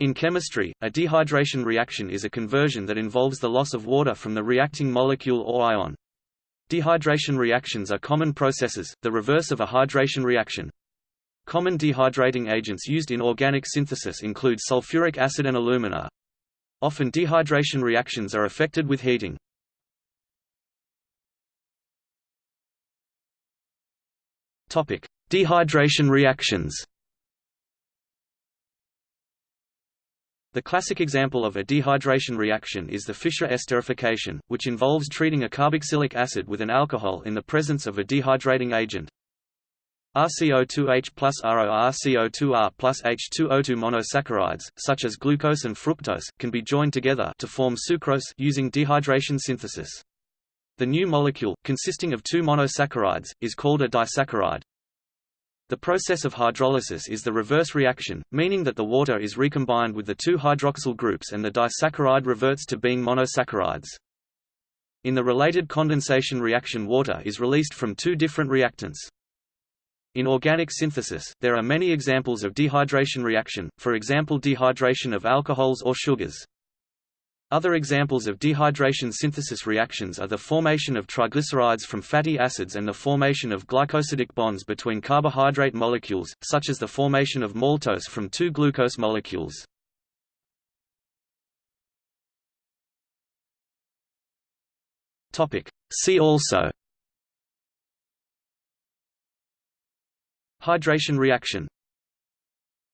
In chemistry, a dehydration reaction is a conversion that involves the loss of water from the reacting molecule or ion. Dehydration reactions are common processes, the reverse of a hydration reaction. Common dehydrating agents used in organic synthesis include sulfuric acid and alumina. Often dehydration reactions are affected with heating. Dehydration reactions The classic example of a dehydration reaction is the Fischer esterification, which involves treating a carboxylic acid with an alcohol in the presence of a dehydrating agent. RCO2H plus RORCO2R plus H2O2 monosaccharides, such as glucose and fructose, can be joined together to form sucrose using dehydration synthesis. The new molecule, consisting of two monosaccharides, is called a disaccharide. The process of hydrolysis is the reverse reaction, meaning that the water is recombined with the two hydroxyl groups and the disaccharide reverts to being monosaccharides. In the related condensation reaction water is released from two different reactants. In organic synthesis, there are many examples of dehydration reaction, for example dehydration of alcohols or sugars. Other examples of dehydration synthesis reactions are the formation of triglycerides from fatty acids and the formation of glycosidic bonds between carbohydrate molecules, such as the formation of maltose from two glucose molecules. See also Hydration reaction